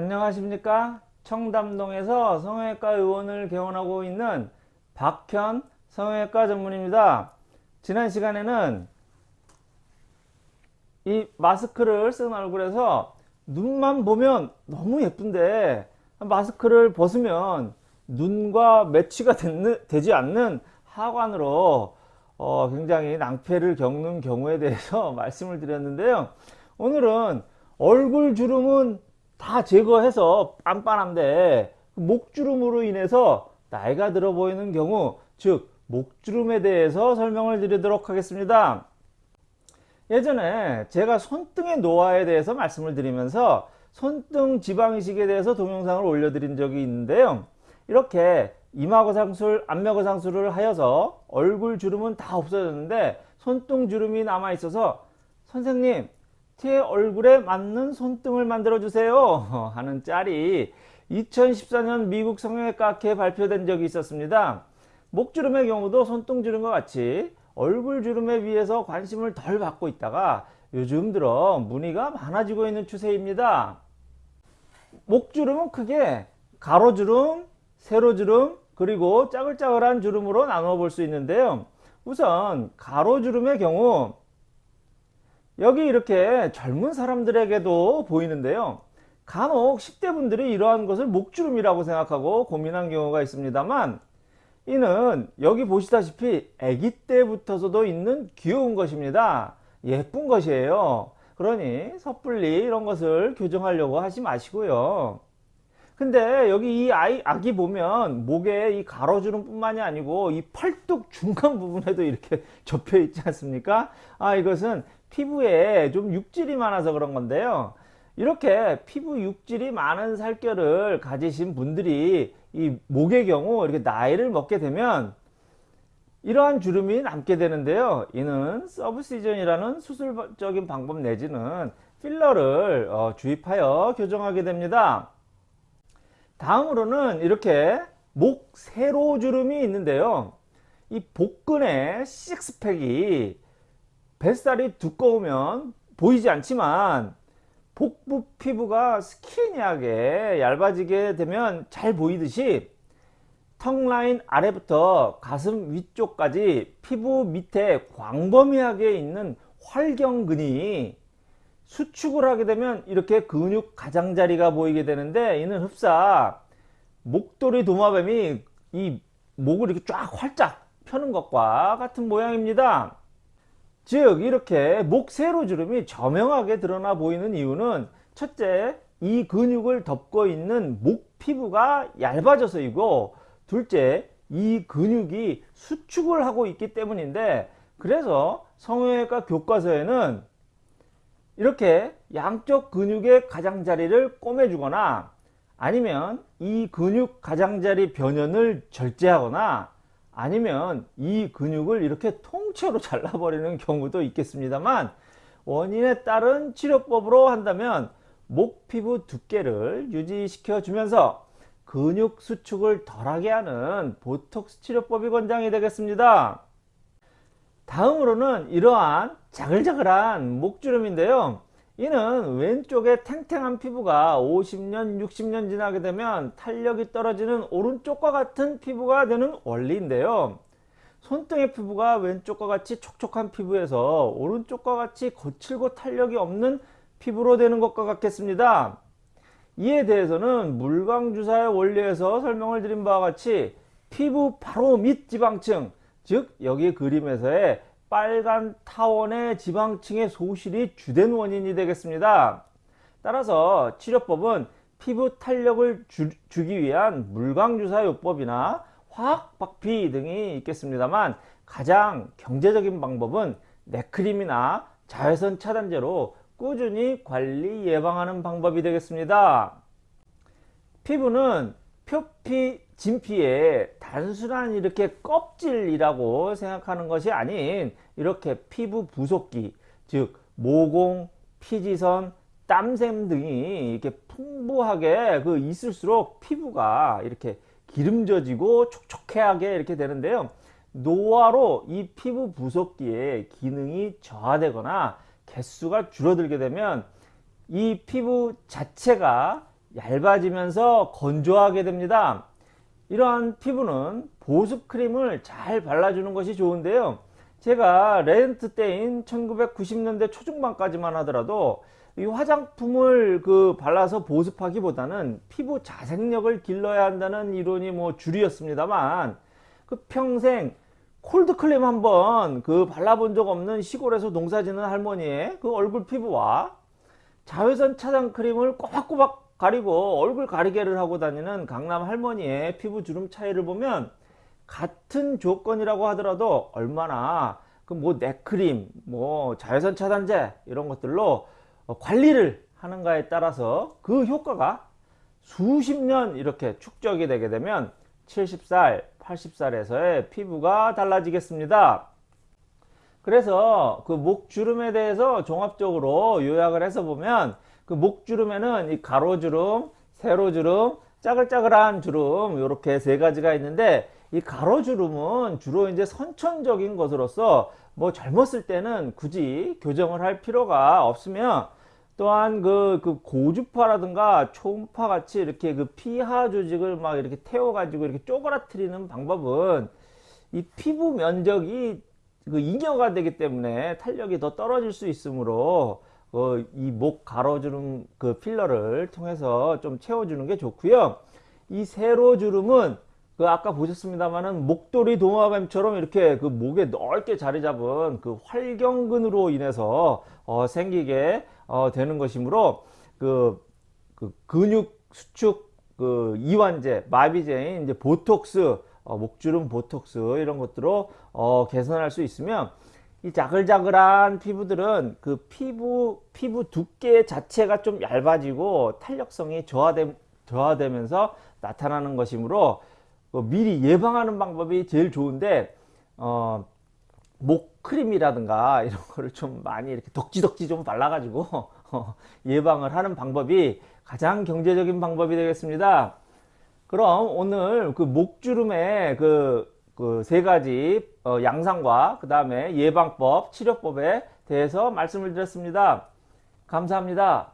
안녕하십니까? 청담동에서 성형외과 의원을 개원하고 있는 박현 성형외과 전문입니다. 지난 시간에는 이 마스크를 쓴 얼굴에서 눈만 보면 너무 예쁜데 마스크를 벗으면 눈과 매치가 되지 않는 하관으로 어 굉장히 낭패를 겪는 경우에 대해서 말씀을 드렸는데요. 오늘은 얼굴 주름은 다 제거해서 빤빤한데 목주름으로 인해서 나이가 들어 보이는 경우 즉 목주름에 대해서 설명을 드리도록 하겠습니다. 예전에 제가 손등의 노화에 대해서 말씀을 드리면서 손등 지방이식에 대해서 동영상을 올려드린 적이 있는데요. 이렇게 이마거상술, 안면거상술을 하여서 얼굴 주름은 다 없어졌는데 손등 주름이 남아 있어서 선생님 제 얼굴에 맞는 손등을 만들어 주세요. 하는 짤이 2014년 미국 성형외과 학회에 발표된 적이 있었습니다. 목주름의 경우도 손등주름과 같이 얼굴 주름에 비해서 관심을 덜 받고 있다가 요즘 들어 문의가 많아지고 있는 추세입니다. 목주름은 크게 가로주름, 세로주름, 그리고 짜글짜글한 주름으로 나누어 볼 수 있는데요. 우선 가로주름의 경우 여기 이렇게 젊은 사람들에게도 보이는데요. 간혹 10대 분들이 이러한 것을 목주름이라고 생각하고 고민한 경우가 있습니다만 이는 여기 보시다시피 아기 때부터서도 있는 귀여운 것입니다. 예쁜 것이에요. 그러니 섣불리 이런 것을 교정하려고 하지 마시고요 근데 여기 이 아이, 아기 보면 목에 이 가로주름 뿐만이 아니고 이 팔뚝 중간 부분에도 이렇게 접혀 있지 않습니까? 아 이것은 피부에 좀 육질이 많아서 그런 건데요. 이렇게 피부 육질이 많은 살결을 가지신 분들이 이 목의 경우 이렇게 나이를 먹게 되면 이러한 주름이 남게 되는데요. 이는 서브시전이라는 수술적인 방법 내지는 필러를 어, 주입하여 교정하게 됩니다 다음으로는 이렇게 목 세로주름이 있는데요. 이 복근의 식스팩이 뱃살이 두꺼우면 보이지 않지만 복부 피부가 스키니하게 얇아지게 되면 잘 보이듯이 턱 라인 아래부터 가슴 위쪽까지 피부 밑에 광범위하게 있는 활경근이 수축을 하게 되면 이렇게 근육 가장자리가 보이게 되는데 이는 흡사 목도리 도마뱀이 이 목을 이렇게 쫙 활짝 펴는 것과 같은 모양입니다. 즉 이렇게 목 세로주름이 저명하게 드러나 보이는 이유는 첫째 이 근육을 덮고 있는 목 피부가 얇아져서이고 둘째 이 근육이 수축을 하고 있기 때문인데 그래서 성형외과 교과서에는 이렇게 양쪽 근육의 가장자리를 꼬매주거나 아니면 이 근육 가장자리 변연을 절제하거나 아니면 이 근육을 이렇게 통째로 잘라버리는 경우도 있겠습니다만 원인에 따른 치료법으로 한다면 목 피부 두께를 유지시켜 주면서 근육 수축을 덜하게 하는 보톡스 치료법이 권장이 되겠습니다 다음으로는 이러한 자글자글한 목주름인데요. 이는 왼쪽에 탱탱한 피부가 50년 60년 지나게 되면 탄력이 떨어지는 오른쪽과 같은 피부가 되는 원리인데요. 손등의 피부가 왼쪽과 같이 촉촉한 피부에서 오른쪽과 같이 거칠고 탄력이 없는 피부로 되는 것과 같겠습니다. 이에 대해서는 물광주사의 원리에서 설명을 드린 바와 같이 피부 바로 밑 지방층 즉 여기 그림에서의 빨간 타원의 지방층의 소실이 주된 원인이 되겠습니다. 따라서 치료법은 피부 탄력을 주, 기 위한 물광주사요법이나 화학박피 등이 있겠습니다만 가장 경제적인 방법은 네크림이나 자외선 차단제로 꾸준히 관리 예방하는 방법이 되겠습니다. 피부는 표피, 진피의 단순한 이렇게 껍질이라고 생각하는 것이 아닌 이렇게 피부 부속기, 즉 모공, 피지선, 땀샘 등이 이렇게 풍부하게 그 있을수록 피부가 이렇게 기름져지고 촉촉하게 이렇게 되는데요. 노화로 이 피부 부속기의 기능이 저하되거나 개수가 줄어들게 되면 이 피부 자체가 얇아지면서 건조하게 됩니다. 이러한 피부는 보습 크림을 잘 발라주는 것이 좋은데요. 제가 레전트 때인 1990년대 초중반까지만 하더라도 이 화장품을 그 발라서 보습하기보다는 피부 자생력을 길러야 한다는 이론이 뭐 주류였습니다만 그 평생 콜드클림 한번 그 발라본 적 없는 시골에서 농사짓는 할머니의 그 얼굴 피부와 자외선 차단 크림을 꼬박꼬박 가리고 얼굴 가리개를 하고 다니는 강남 할머니의 피부 주름 차이를 보면 같은 조건이라고 하더라도 얼마나 그뭐 넥크림, 뭐 자외선 차단제 이런 것들로 어, 관리를 하는가에 따라서 그 효과가 수십 년 이렇게 축적이 되게 되면 70살, 80살에서의 피부가 달라지겠습니다. 그래서 그 목 주름에 대해서 종합적으로 요약을 해서 보면 그 목주름에는 이 가로주름, 세로주름, 짜글짜글한 주름 이렇게 세 가지가 있는데 이 가로주름은 주로 이제 선천적인 것으로서 뭐 젊었을 때는 굳이 교정을 할 필요가 없으면 또한 그, 그 고주파라든가 초음파 같이 이렇게 그 피하 조직을 막 이렇게 태워 가지고 이렇게 쪼그라뜨리는 방법은 이 피부 면적이 그 잉여가 되기 때문에 탄력이 더 떨어질 수 있으므로 어, 이 목 가로주름 그 필러를 통해서 좀 채워주는 게 좋고요. 이 세로주름은 그 아까 보셨습니다만은 목도리 도마뱀처럼 이렇게 그 목에 넓게 자리 잡은 그 활경근으로 인해서 어, 생기게 어, 되는 것이므로 그, 그 근육 수축 그 이완제 마비제인 이제 보톡스 어, 목주름 보톡스 이런 것들로 어, 개선할 수 있으면 이 자글자글한 피부들은 그 피부 피부 두께 자체가 좀 얇아지고 탄력성이 저하되, 저하되면서 나타나는 것이므로 그 미리 예방하는 방법이 제일 좋은데 어, 목 크림이라든가 이런 거를 좀 많이 이렇게 덕지덕지 좀 발라 가지고 어, 예방을 하는 방법이 가장 경제적인 방법이 되겠습니다. 그럼 오늘 그 목주름의 그 그 세 가지 어, 양상과 그 다음에 예방법, 치료법에 대해서 말씀을 드렸습니다. 감사합니다.